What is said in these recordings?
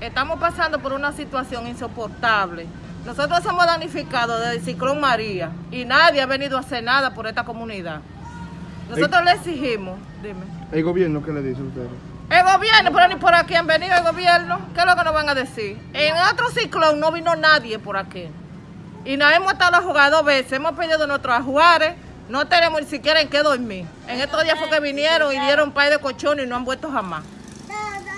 estamos pasando por una situación insoportable. Nosotros somos damnificados del ciclón María y nadie ha venido a hacer nada por esta comunidad. Nosotros le exigimos, dime. ¿El gobierno qué le dice a ustedes? El gobierno, pero ni por aquí han venido el gobierno. ¿Qué es lo que nos van a decir? En otro ciclón no vino nadie por aquí. Y nos hemos estado a jugar dos veces. Hemos pedido nuestros ajuares. No tenemos ni siquiera en qué dormir. En estos días fue que vinieron y dieron pay de colchones y no han vuelto jamás.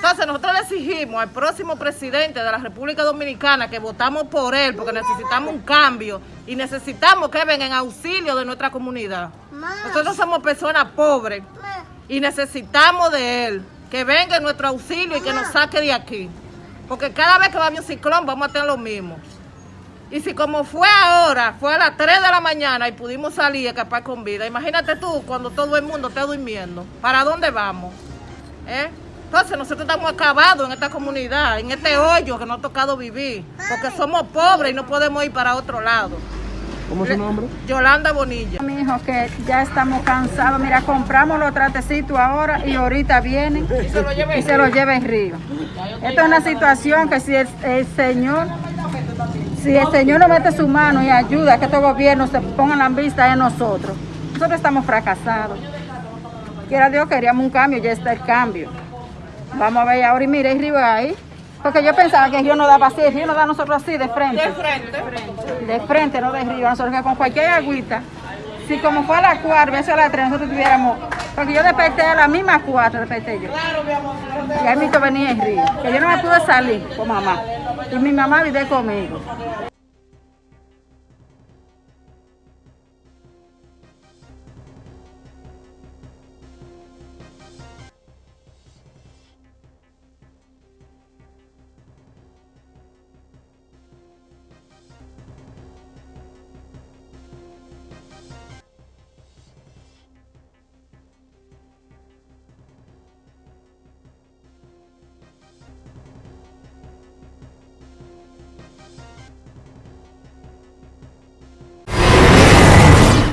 Entonces nosotros le exigimos al próximo presidente de la República Dominicana que votamos por él porque necesitamos un cambio y necesitamos que venga en auxilio de nuestra comunidad. Nosotros somos personas pobres y necesitamos de él que venga en nuestro auxilio y que nos saque de aquí. Porque cada vez que va a un ciclón vamos a tener lo mismo. Y si como fue ahora, fue a las 3 de la mañana y pudimos salir a escapar con vida, imagínate tú cuando todo el mundo esté durmiendo. ¿Para dónde vamos? ¿Eh? Entonces nosotros estamos acabados en esta comunidad, en este hoyo que nos ha tocado vivir, porque somos pobres y no podemos ir para otro lado. ¿Cómo es su nombre? Yolanda Bonilla. Mi hijo, que ya estamos cansados. Mira, compramos los tratecitos ahora y ahorita vienen Y se lo lleva en río. Esta es una situación que si el, el Señor, si el Señor no mete su mano y ayuda a que estos gobiernos se pongan la vista en nosotros, nosotros estamos fracasados. Quiera Dios, queríamos un cambio, ya está el cambio. Vamos a ver ahora y mire el río ahí. Porque yo pensaba que el río no daba así, el río nos da a nosotros así de frente. De frente. De frente, no de río. Nosotros que con cualquier agüita, si como fue a las 4, eso a las 3, nosotros tuviéramos. Porque yo desperté a las mismas 4, desperté yo. Claro, mi amor. Y ahí mismo venía el río. Que yo no me pude salir con mamá. Y mi mamá vive conmigo.